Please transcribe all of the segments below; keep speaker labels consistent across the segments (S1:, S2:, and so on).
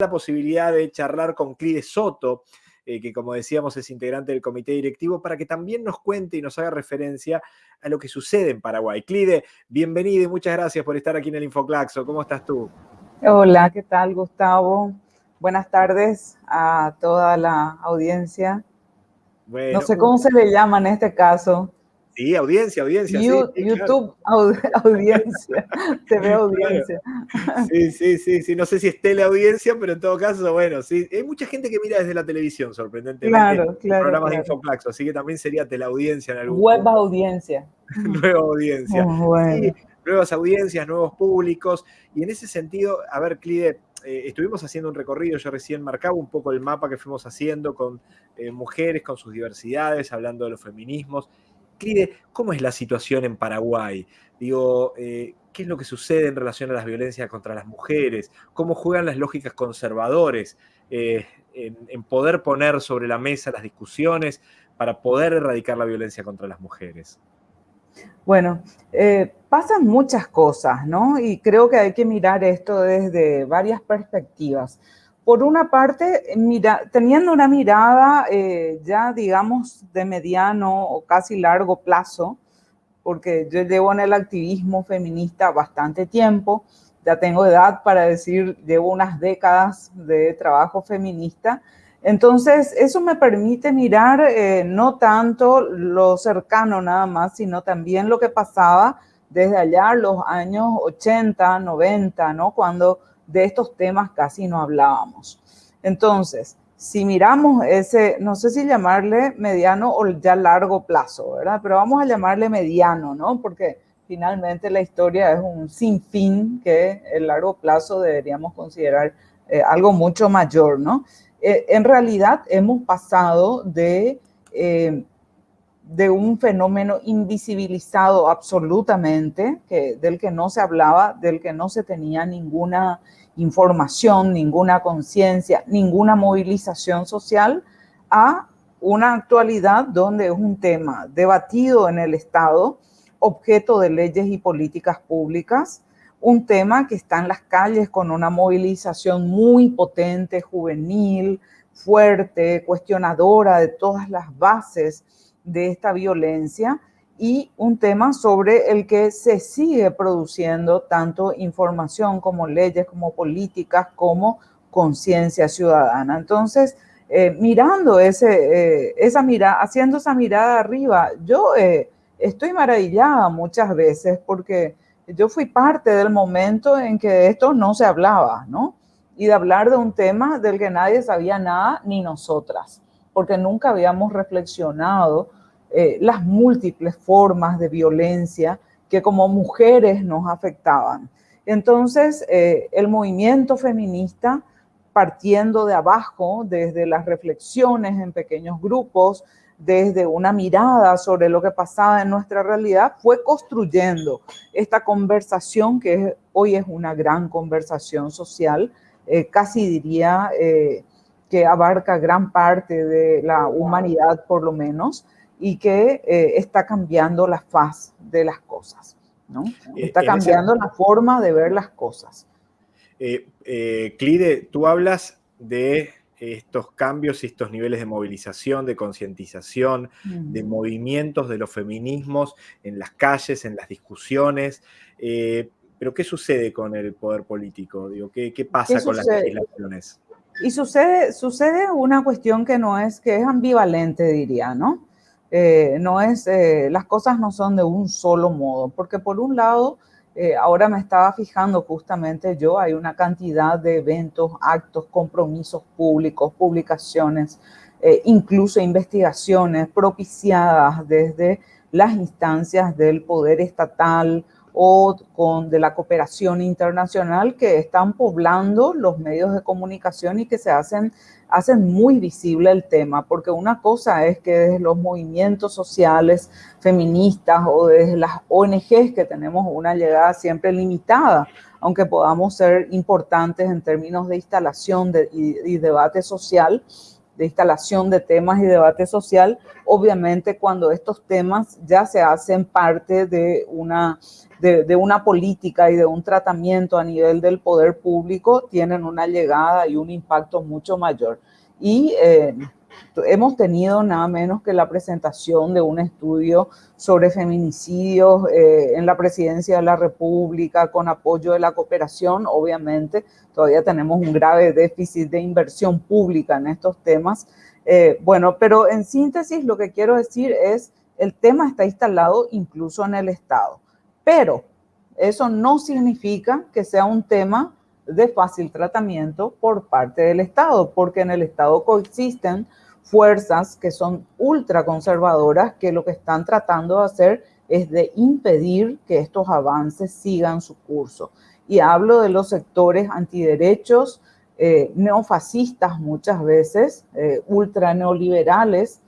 S1: la posibilidad de charlar con Clide Soto, eh, que como decíamos es integrante del comité directivo, para que también nos cuente y nos haga referencia a lo que sucede en Paraguay. Clide, bienvenido y muchas gracias por estar aquí en el Infoclaxo. ¿Cómo estás tú?
S2: Hola, ¿qué tal Gustavo? Buenas tardes a toda la audiencia. no sé cómo se le llama en este caso.
S1: Sí, audiencia, audiencia.
S2: YouTube, audiencia, TV audiencia.
S1: Sí, sí, sí, sí, no sé si es teleaudiencia, pero en todo caso, bueno, sí. Hay mucha gente que mira desde la televisión, sorprendentemente.
S2: Claro, claro.
S1: Programas
S2: de
S1: Infoplaxo, así que también sería teleaudiencia en algún
S2: Web audiencia.
S1: Nueva audiencia. nuevas audiencias, nuevos públicos. Y en ese sentido, a ver, Clide, eh, estuvimos haciendo un recorrido, yo recién marcaba un poco el mapa que fuimos haciendo con eh, mujeres, con sus diversidades, hablando de los feminismos. ¿Cómo es la situación en Paraguay? Digo, eh, ¿qué es lo que sucede en relación a las violencias contra las mujeres? ¿Cómo juegan las lógicas conservadores eh, en, poder poner sobre la mesa las discusiones para poder erradicar la violencia contra las mujeres?
S2: Bueno, eh, pasan muchas cosas, ¿no? Y creo que hay que mirar esto desde varias perspectivas por una parte, teniendo una mirada eh, ya, digamos, de mediano o casi largo plazo, porque yo llevo en el activismo feminista bastante tiempo, ya tengo edad para decir, llevo unas décadas de trabajo feminista, entonces eso me permite mirar eh, no tanto lo cercano nada más, sino también lo que pasaba desde allá los años 80, 90, ¿no? Cuando de estos temas casi no hablábamos. Entonces, si miramos ese, no sé si llamarle mediano o ya largo plazo, ¿verdad? Pero vamos a llamarle mediano, ¿no? Porque finalmente la historia es un sinfín que el largo plazo deberíamos considerar eh, algo mucho mayor, ¿no? Eh, en realidad hemos pasado de, eh, de un fenómeno invisibilizado absolutamente, que, del que no se hablaba, del que no se tenía ninguna información, ninguna conciencia, ninguna movilización social, a una actualidad donde es un tema debatido en el Estado, objeto de leyes y políticas públicas, un tema que está en las calles con una movilización muy potente, juvenil, fuerte, cuestionadora de todas las bases de esta violencia y un tema sobre el que se sigue produciendo tanto información como leyes, como políticas, como conciencia ciudadana. Entonces, eh, mirando ese, eh, esa mirada, haciendo esa mirada arriba, yo eh, estoy maravillada muchas veces porque yo fui parte del momento en que esto no se hablaba, ¿no? Y de hablar de un tema del que nadie sabía nada, ni nosotras, porque nunca habíamos reflexionado eh, las múltiples formas de violencia que como mujeres nos afectaban. Entonces, eh, el movimiento feminista, partiendo de abajo, desde las reflexiones en pequeños grupos, desde una mirada sobre lo que pasaba en nuestra realidad, fue construyendo esta conversación que hoy es una gran conversación social, eh, casi diría que abarca gran parte de la humanidad por lo menos, y que eh, está cambiando la faz de las cosas, ¿no? Eh, está cambiando la forma de ver las cosas.
S1: Eh, Clide, tú hablas de estos cambios y estos niveles de movilización, de concientización, de movimientos de los feminismos en las calles, en las discusiones. pero ¿qué sucede con el poder político? Digo, ¿qué, pasa con las legislaciones?
S2: Y sucede, sucede una cuestión que no es, que es ambivalente, diría, ¿no? Eh, no es, eh, las cosas no son de un solo modo, porque por un lado, eh, ahora me estaba fijando justamente yo, hay una cantidad de eventos, actos, compromisos públicos, publicaciones, incluso investigaciones propiciadas desde las instancias del poder estatal o con, de la cooperación internacional que están poblando los medios de comunicación y que se hacen hacen muy visible el tema, porque una cosa es que desde los movimientos sociales feministas o desde las ONGs que tenemos una llegada siempre limitada, aunque podamos ser importantes en términos de instalación y, debate social, de instalación de temas y debate social, obviamente cuando estos temas ya se hacen parte de una de, una política y de un tratamiento a nivel del poder público tienen una llegada y un impacto mucho mayor. Y eh, hemos tenido nada menos que la presentación de un estudio sobre feminicidios eh, en la presidencia de la República con apoyo de la cooperación. Obviamente, todavía tenemos un grave déficit de inversión pública en estos temas. Eh, bueno, pero en síntesis lo que quiero decir es el tema está instalado incluso en el Estado. Pero eso no significa que sea un tema de fácil tratamiento por parte del Estado, porque en el Estado coexisten fuerzas que son ultraconservadoras que lo que están tratando de hacer es de impedir que estos avances sigan su curso. Y hablo de los sectores antiderechos, eh, neofascistas muchas veces, eh, ultra neoliberales,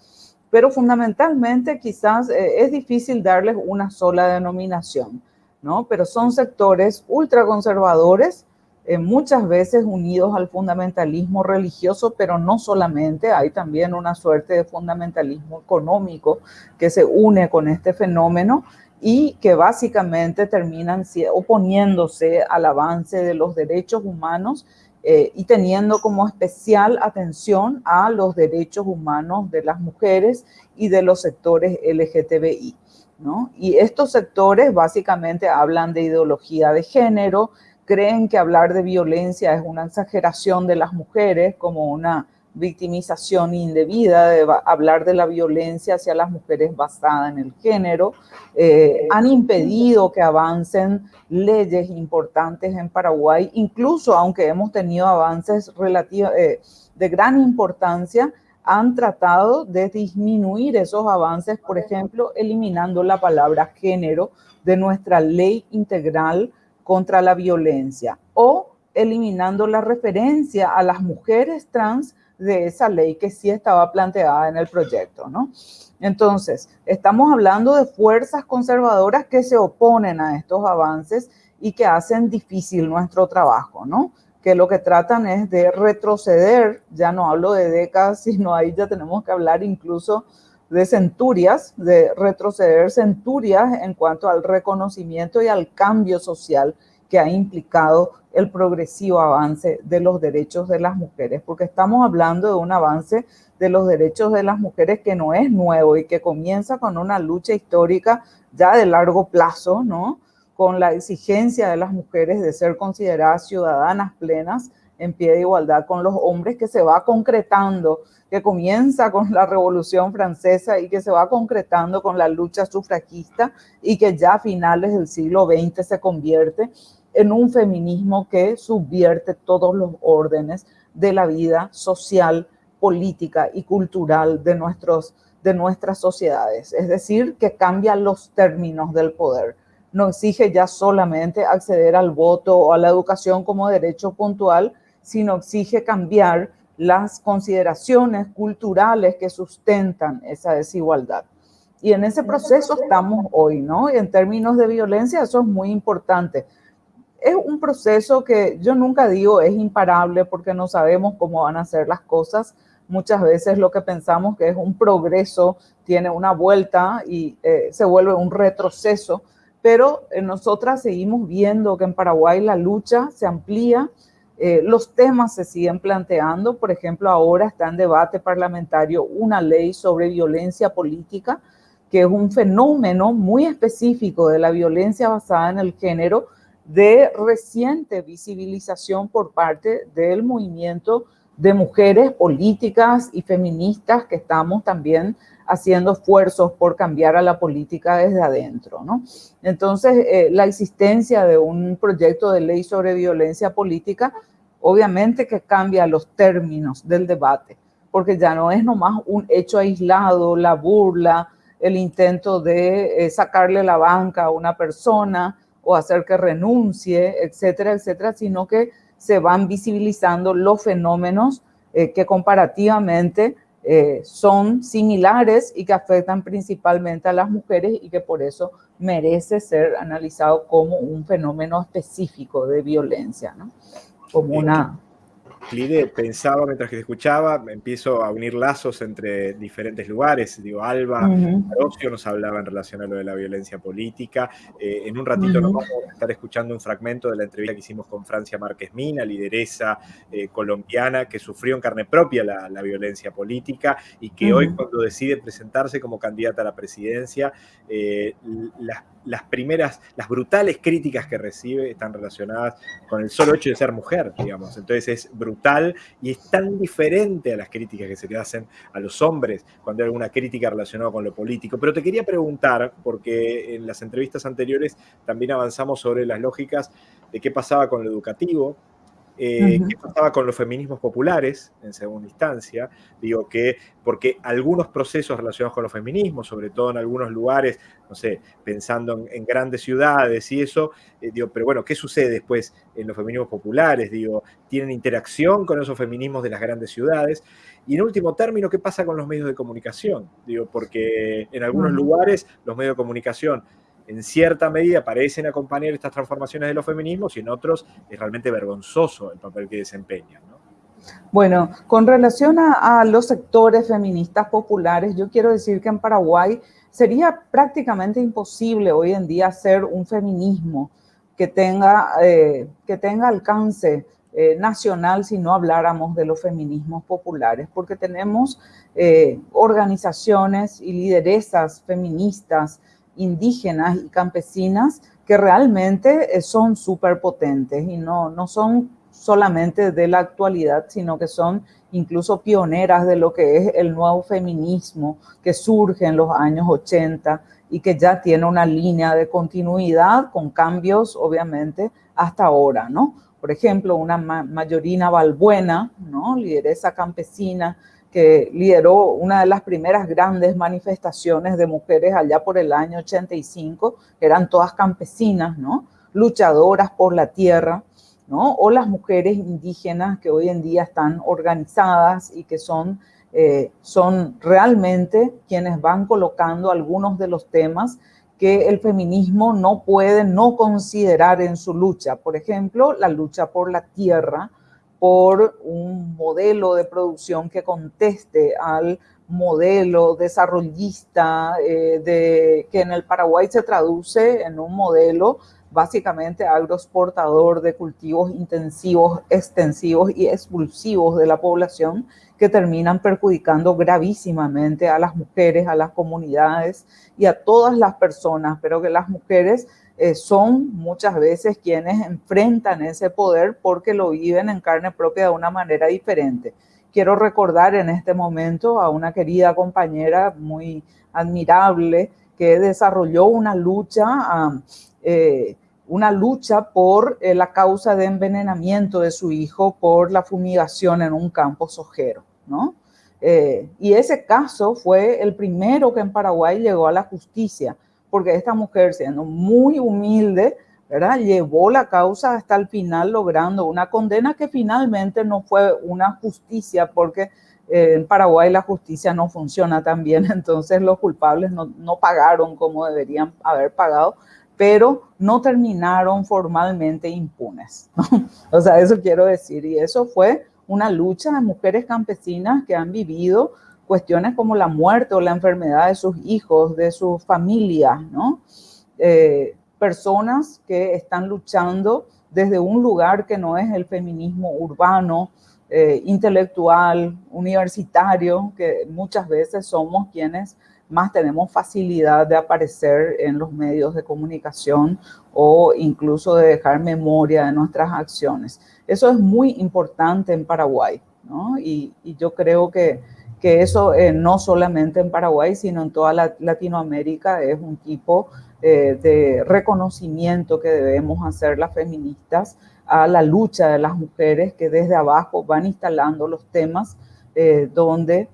S2: pero fundamentalmente quizás eh, es difícil darles una sola denominación, ¿no? Pero son sectores ultraconservadores, eh, muchas veces unidos al fundamentalismo religioso, pero no solamente, hay también una suerte de fundamentalismo económico que se une con este fenómeno y que básicamente terminan oponiéndose al avance de los derechos humanos eh, y teniendo como especial atención a los derechos humanos de las mujeres y de los sectores LGTBI. ¿no? Y estos sectores básicamente hablan de ideología de género, creen que hablar de violencia es una exageración de las mujeres como una victimización indebida, de hablar de la violencia hacia las mujeres basada en el género, eh, han impedido que avancen leyes importantes en Paraguay, incluso aunque hemos tenido avances relativos, eh, de gran importancia, han tratado de disminuir esos avances, por ejemplo, eliminando la palabra género de nuestra ley integral contra la violencia o eliminando la referencia a las mujeres trans de esa ley que sí estaba planteada en el proyecto, ¿no? Entonces, estamos hablando de fuerzas conservadoras que se oponen a estos avances y que hacen difícil nuestro trabajo, ¿no? Que lo que tratan es de retroceder, ya no hablo de décadas, sino ahí ya tenemos que hablar incluso de centurias, de retroceder centurias en cuanto al reconocimiento y al cambio social que ha implicado el progresivo avance de los derechos de las mujeres, porque estamos hablando de un avance de los derechos de las mujeres que no es nuevo y que comienza con una lucha histórica ya de largo plazo, ¿no? Con la exigencia de las mujeres de ser consideradas ciudadanas plenas en pie de igualdad con los hombres que se va concretando, que comienza con la Revolución Francesa y que se va concretando con la lucha sufragista y que ya a finales del siglo XX se convierte en un feminismo que subvierte todos los órdenes de la vida social, política y cultural de, nuestros, de nuestras sociedades. Es decir, que cambia los términos del poder. No exige ya solamente acceder al voto o a la educación como derecho puntual, sino exige cambiar las consideraciones culturales que sustentan esa desigualdad. Y en ese proceso estamos hoy, ¿no? Y en términos de violencia eso es muy importante es un proceso que yo nunca digo es imparable porque no sabemos cómo van a ser las cosas. Muchas veces lo que pensamos que es un progreso tiene una vuelta y eh, se vuelve un retroceso, pero eh, nosotras seguimos viendo que en Paraguay la lucha se amplía, eh, los temas se siguen planteando, por ejemplo, ahora está en debate parlamentario una ley sobre violencia política, que es un fenómeno muy específico de la violencia basada en el género, de reciente visibilización por parte del movimiento de mujeres políticas y feministas que estamos también haciendo esfuerzos por cambiar a la política desde adentro. ¿no? Entonces, eh, la existencia de un proyecto de ley sobre violencia política, obviamente que cambia los términos del debate, porque ya no es nomás un hecho aislado, la burla, el intento de eh, sacarle la banca a una persona, o hacer que renuncie, etcétera, etcétera, sino que se van visibilizando los fenómenos eh, que comparativamente eh, son similares y que afectan principalmente a las mujeres y que por eso merece ser analizado como un fenómeno específico de violencia, ¿no? Como una...
S1: Clide, pensaba mientras que te escuchaba, empiezo a unir lazos entre diferentes lugares. Digo, Alba uh nos hablaba en relación a lo de la violencia política. Eh, en un ratito nos vamos a estar escuchando un fragmento de la entrevista que hicimos con Francia Márquez Mina, lideresa eh, colombiana que sufrió en carne propia la, violencia política y que hoy cuando decide presentarse como candidata a la presidencia, eh, las las primeras, las brutales críticas que recibe están relacionadas con el solo hecho de ser mujer, digamos. Entonces es brutal y es tan diferente a las críticas que se le hacen a los hombres cuando hay alguna crítica relacionada con lo político. Pero te quería preguntar, porque en las entrevistas anteriores también avanzamos sobre las lógicas de qué pasaba con lo educativo, eh, ¿Qué pasaba con los feminismos populares, en segunda instancia? Digo que, porque algunos procesos relacionados con los feminismos, sobre todo en algunos lugares, no sé, pensando en, grandes ciudades y eso, eh, digo, pero bueno, ¿qué sucede después en los feminismos populares? Digo, ¿tienen interacción con esos feminismos de las grandes ciudades? Y en último término, ¿qué pasa con los medios de comunicación? Digo, porque en algunos lugares los medios de comunicación en cierta medida parecen acompañar estas transformaciones de los feminismos y en otros es realmente vergonzoso el papel que desempeñan.
S2: Bueno, con relación a, los sectores feministas populares, yo quiero decir que en Paraguay sería prácticamente imposible hoy en día hacer un feminismo que tenga, eh, que tenga alcance eh, nacional si no habláramos de los feminismos populares, porque tenemos eh, organizaciones y lideresas feministas indígenas y campesinas que realmente eh, son súper potentes y no, no son solamente de la actualidad, sino que son incluso pioneras de lo que es el nuevo feminismo que surge en los años 80 y que ya tiene una línea de continuidad con cambios, obviamente, hasta ahora, ¿no? Por ejemplo, una mayorina Balbuena, ¿no? Lideresa campesina que lideró una de las primeras grandes manifestaciones de mujeres allá por el año 85, que eran todas campesinas, ¿no? Luchadoras por la tierra, ¿no? O las mujeres indígenas que hoy en día están organizadas y que son, eh, son realmente quienes van colocando algunos de los temas que el feminismo no puede no considerar en su lucha. Por ejemplo, la lucha por la tierra, por un modelo de producción que conteste al modelo desarrollista eh, de, que en el Paraguay se traduce en un modelo básicamente agroexportador de cultivos intensivos, extensivos y expulsivos de la población que terminan perjudicando gravísimamente a las mujeres, a las comunidades y a todas las personas, pero que las mujeres eh, son muchas veces quienes enfrentan ese poder porque lo viven en carne propia de una manera diferente. Quiero recordar en este momento a una querida compañera muy admirable que desarrolló una lucha, eh, una lucha por eh, la causa de envenenamiento de su hijo por la fumigación en un campo sojero, ¿no? y ese caso fue el primero que en Paraguay llegó a la justicia porque esta mujer, siendo muy humilde, ¿verdad? llevó la causa hasta el final, logrando una condena que finalmente no fue una justicia, porque eh, en Paraguay la justicia no funciona tan bien, entonces los culpables no, no pagaron como deberían haber pagado, pero no terminaron formalmente impunes. o sea, eso quiero decir, y eso fue una lucha de mujeres campesinas que han vivido cuestiones como la muerte o la enfermedad de sus hijos, de su familia, ¿no? Eh, personas que están luchando desde un lugar que no es el feminismo urbano, eh, intelectual, universitario, que muchas veces somos quienes más tenemos facilidad de aparecer en los medios de comunicación o incluso de dejar memoria de nuestras acciones. Eso es muy importante en Paraguay, ¿no? y yo creo que que eso eh, no solamente en Paraguay, sino en toda Latinoamérica es un tipo eh, de reconocimiento que debemos hacer las feministas a la lucha de las mujeres que desde abajo van instalando los temas eh, donde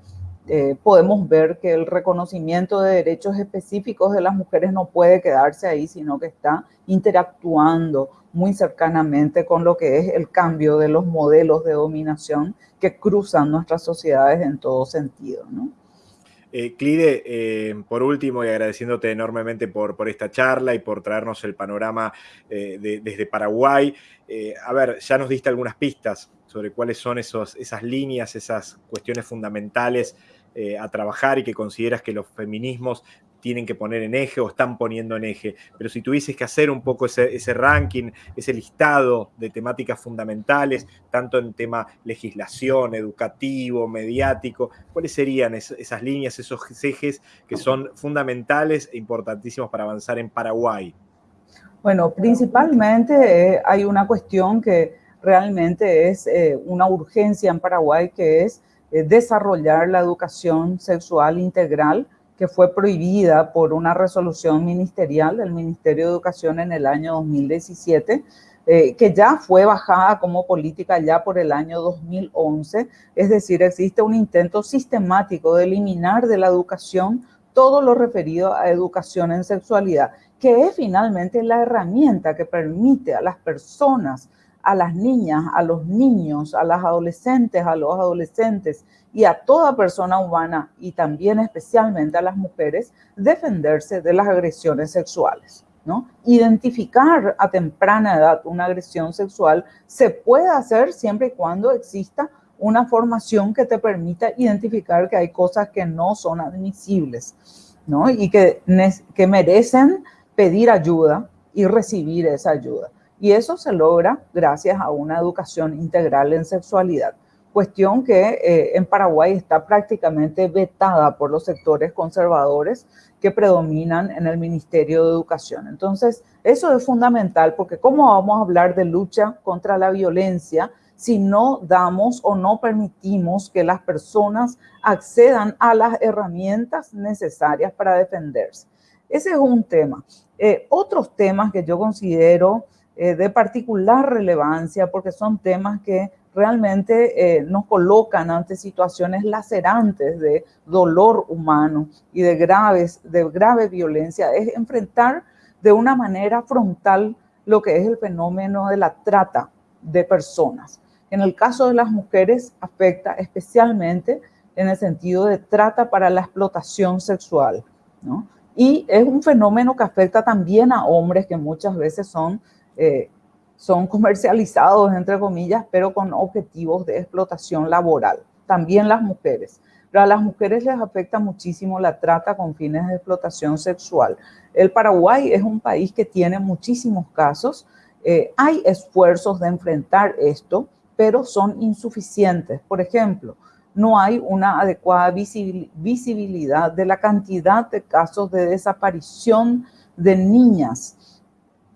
S2: podemos ver que el reconocimiento de derechos específicos de las mujeres no puede quedarse ahí, sino que está interactuando muy cercanamente con lo que es el cambio de los modelos de dominación que cruzan nuestras sociedades en todo sentido. ¿no?
S1: Eh, Clide, eh, por último, y agradeciéndote enormemente por, por, esta charla y por traernos el panorama eh, desde Paraguay. a ver, ya nos diste algunas pistas sobre cuáles son esos, esas líneas, esas cuestiones fundamentales eh, a trabajar y que consideras que los feminismos tienen que poner en eje o están poniendo en eje. Pero si tuvieses que hacer un poco ese, ranking, ese listado de temáticas fundamentales, tanto en tema legislación, educativo, mediático, ¿cuáles serían esas líneas, esos ejes que son fundamentales e importantísimos para avanzar en Paraguay?
S2: Bueno, principalmente eh, hay una cuestión que realmente es eh, una urgencia en Paraguay, que es desarrollar la educación sexual integral que fue prohibida por una resolución ministerial del Ministerio de Educación en el año 2017, eh, que ya fue bajada como política ya por el año 2011. Es decir, existe un intento sistemático de eliminar de la educación todo lo referido a educación en sexualidad, que es finalmente la herramienta que permite a las personas a las niñas, a los niños, a las adolescentes, a los adolescentes y a toda persona humana y también especialmente a las mujeres defenderse de las agresiones sexuales. ¿no? Identificar a temprana edad una agresión sexual se puede hacer siempre y cuando exista una formación que te permita identificar que hay cosas que no son admisibles ¿no? y que, que merecen pedir ayuda y recibir esa ayuda. Y eso se logra gracias a una educación integral en sexualidad, cuestión que eh, en Paraguay está prácticamente vetada por los sectores conservadores que predominan en el Ministerio de Educación. Entonces, eso es fundamental porque ¿cómo vamos a hablar de lucha contra la violencia si no damos o no permitimos que las personas accedan a las herramientas necesarias para defenderse? Ese es un tema. Eh, otros temas que yo considero eh, de particular relevancia porque son temas que realmente eh, nos colocan ante situaciones lacerantes de dolor humano y de, graves, de grave violencia, es enfrentar de una manera frontal lo que es el fenómeno de la trata de personas. En el caso de las mujeres afecta especialmente en el sentido de trata para la explotación sexual, ¿no? Y es un fenómeno que afecta también a hombres que muchas veces son eh, son comercializados, entre comillas, pero con objetivos de explotación laboral. También las mujeres. Pero a las mujeres les afecta muchísimo la trata con fines de explotación sexual. El Paraguay es un país que tiene muchísimos casos. Eh, hay esfuerzos de enfrentar esto, pero son insuficientes. Por ejemplo, no hay una adecuada visibilidad de la cantidad de casos de desaparición de niñas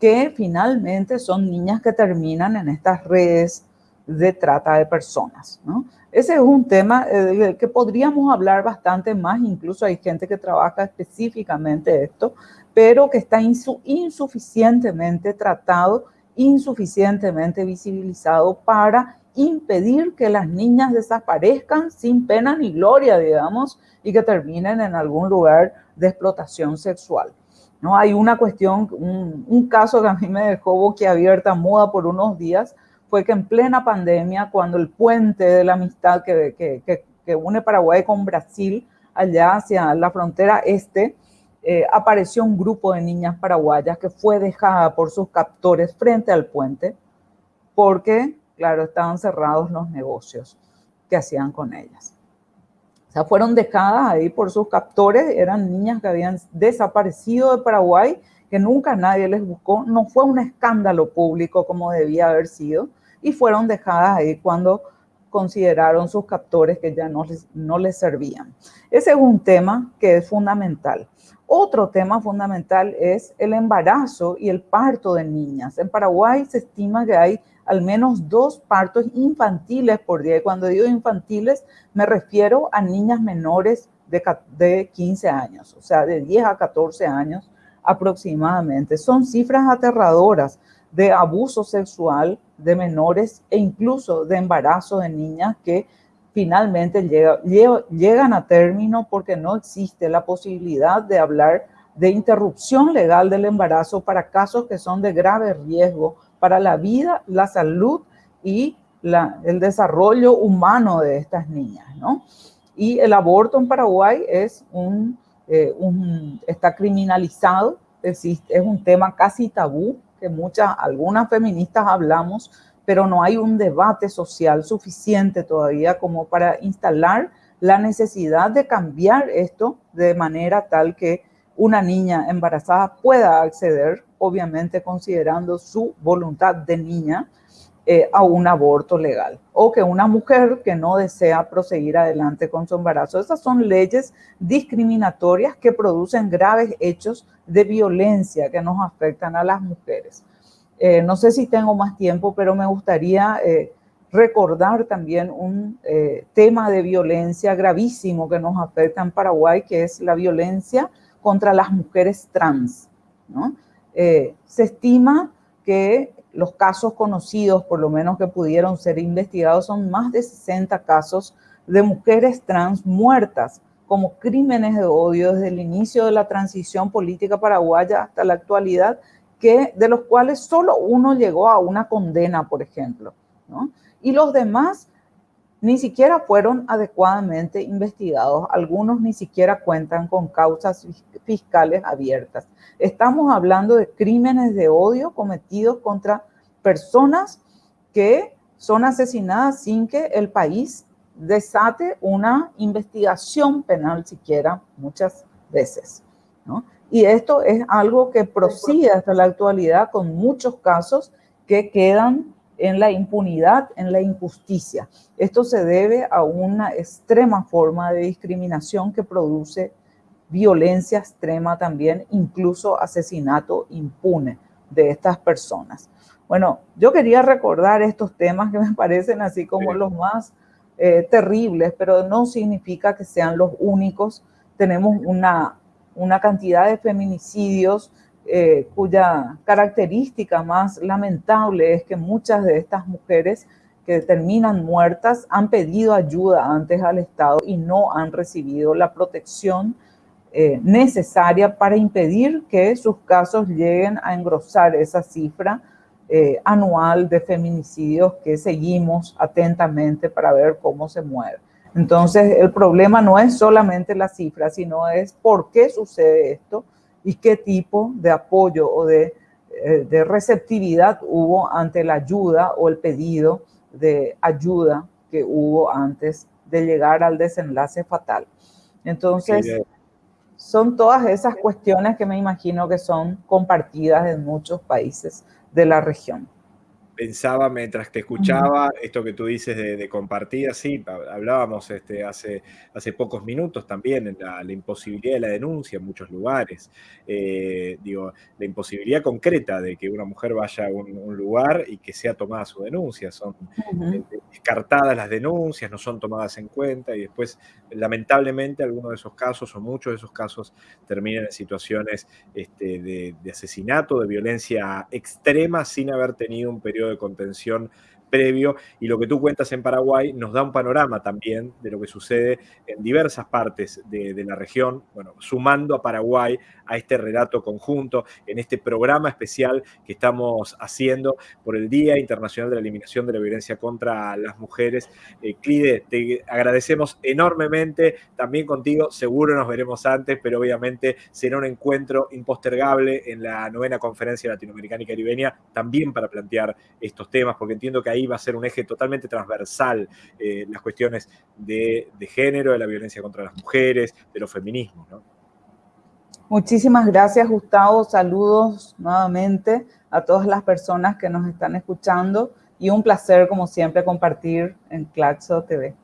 S2: que finalmente son niñas que terminan en estas redes de trata de personas. ¿no? Ese es un tema eh, que podríamos hablar bastante más, incluso hay gente que trabaja específicamente esto, pero que está insuficientemente tratado, insuficientemente visibilizado para impedir que las niñas desaparezcan sin pena ni gloria, digamos, y que terminen en algún lugar de explotación sexual. ¿No? Hay una cuestión, un, caso que a mí me dejó boquiabierta, muda por unos días, fue que en plena pandemia, cuando el puente de la amistad que, que, que, une Paraguay con Brasil, allá hacia la frontera este, eh, apareció un grupo de niñas paraguayas que fue dejada por sus captores frente al puente, porque, claro, estaban cerrados los negocios que hacían con ellas. O sea, fueron dejadas ahí por sus captores, eran niñas que habían desaparecido de Paraguay, que nunca nadie les buscó, no fue un escándalo público como debía haber sido, y fueron dejadas ahí cuando consideraron sus captores que ya no les, no les servían. Ese es un tema que es fundamental. Otro tema fundamental es el embarazo y el parto de niñas. En Paraguay se estima que hay al menos dos partos infantiles por día. Y cuando digo infantiles, me refiero a niñas menores de, de 15 años, o sea, de 10 a 14 años aproximadamente. Son cifras aterradoras de abuso sexual de menores e incluso de embarazo de niñas que finalmente llegan a término porque no existe la posibilidad de hablar de interrupción legal del embarazo para casos que son de grave riesgo para la vida, la salud y el desarrollo humano de estas niñas, ¿no? Y el aborto en Paraguay es un, eh, está criminalizado, es un tema casi tabú, que muchas, algunas feministas hablamos, pero no hay un debate social suficiente todavía como para instalar la necesidad de cambiar esto de manera tal que una niña embarazada pueda acceder, obviamente considerando su voluntad de niña, eh, a un aborto legal. O que una mujer que no desea proseguir adelante con su embarazo. Esas son leyes discriminatorias que producen graves hechos de violencia que nos afectan a las mujeres. Eh, no sé si tengo más tiempo, pero me gustaría eh, recordar también un tema de violencia gravísimo que nos afecta en Paraguay, que es la violencia contra las mujeres trans. Se estima que los casos conocidos, por lo menos que pudieron ser investigados, son más de 60 casos de mujeres trans muertas como crímenes de odio desde el inicio de la transición política paraguaya hasta la actualidad que, de los cuales solo uno llegó a una condena, por ejemplo. Y los demás ni siquiera fueron adecuadamente investigados. Algunos ni siquiera cuentan con causas fiscales abiertas. Estamos hablando de crímenes de odio cometidos contra personas que son asesinadas sin que el país desate una investigación penal siquiera muchas veces. ¿no? Y esto es algo que prosigue hasta la actualidad con muchos casos que quedan en la impunidad, en la injusticia. Esto se debe a una extrema forma de discriminación que produce violencia extrema también, incluso asesinato impune de estas personas. Bueno, yo quería recordar estos temas que me parecen así como los más eh, terribles, pero no significa que sean los únicos. Tenemos una una cantidad de feminicidios eh, cuya característica más lamentable es que muchas de estas mujeres que terminan muertas han pedido ayuda antes al Estado y no han recibido la protección eh, necesaria para impedir que sus casos lleguen a engrosar esa cifra eh, anual de feminicidios que seguimos atentamente para ver cómo se mueve. Entonces, el problema no es solamente la cifra, sino es por qué sucede esto y qué tipo de apoyo o de, eh, receptividad hubo ante la ayuda o el pedido de ayuda que hubo antes de llegar al desenlace fatal. Entonces, son todas esas cuestiones que me imagino que son compartidas en muchos países de la región
S1: pensaba mientras te escuchaba esto que tú dices de, compartir, sí, hablábamos este, hace, hace pocos minutos también en la, imposibilidad de la denuncia en muchos lugares, eh, digo, la imposibilidad concreta de que una mujer vaya a un, lugar y que sea tomada su denuncia, son eh, descartadas las denuncias, no son tomadas en cuenta y después lamentablemente algunos de esos casos o muchos de esos casos terminan en situaciones este, de, de asesinato, de violencia extrema sin haber tenido un periodo de contención previo y lo que tú cuentas en Paraguay nos da un panorama también de lo que sucede en diversas partes de, la región, bueno, sumando a Paraguay a este relato conjunto, en este programa especial que estamos haciendo por el Día Internacional de la Eliminación de la Violencia contra las Mujeres. Eh, Clide, te agradecemos enormemente también contigo, seguro nos veremos antes, pero obviamente será un encuentro impostergable en la novena conferencia latinoamericana y caribeña, también para plantear estos temas, porque entiendo que ahí va a ser un eje totalmente transversal eh, las cuestiones de, de género, de la violencia contra las mujeres, de los feminismos, ¿no?
S2: Muchísimas gracias, Gustavo. Saludos nuevamente a todas las personas que nos están escuchando y un placer, como siempre, compartir en Claxo TV.